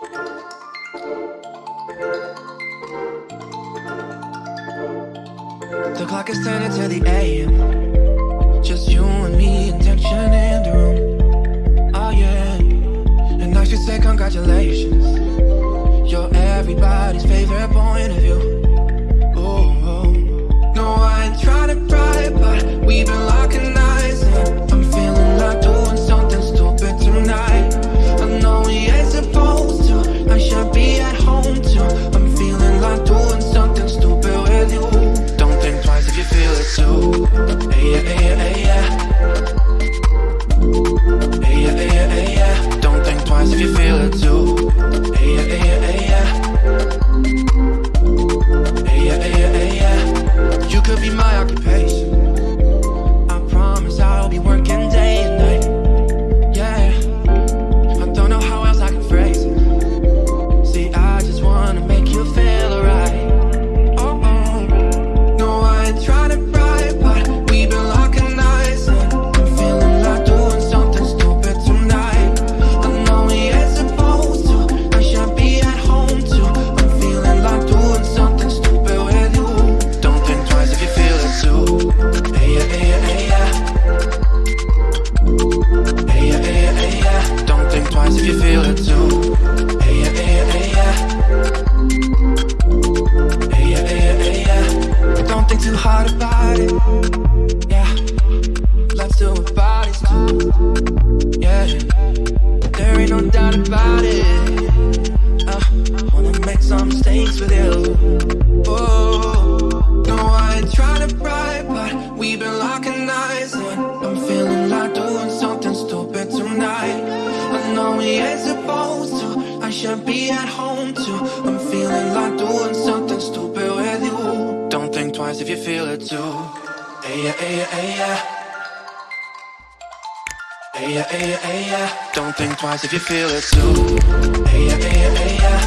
The clock is turning to the AM. Just you and me, intention in the room. Oh yeah. And I should say congratulations. You're everybody's favorite point of view. Oh, oh. no, I ain't trying to pry, but we've been no doubt about it. Uh, wanna make some mistakes with you. Oh, no, I ain't to pry, but we've been locking eyes, and I'm feeling like doing something stupid tonight. I know we ain't supposed to. I should be at home too. I'm feeling like doing something stupid with you. Don't think twice if you feel it too. Yeah. Hey yeah, hey yeah, hey yeah. Don't think twice if you feel it too. Hey yeah, hey yeah, hey yeah.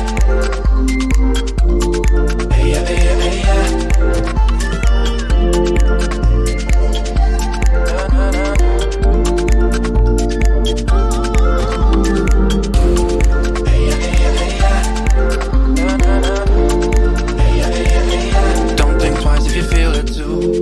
Hey yeah, hey yeah, hey yeah. Na, na, na, if you feel it too.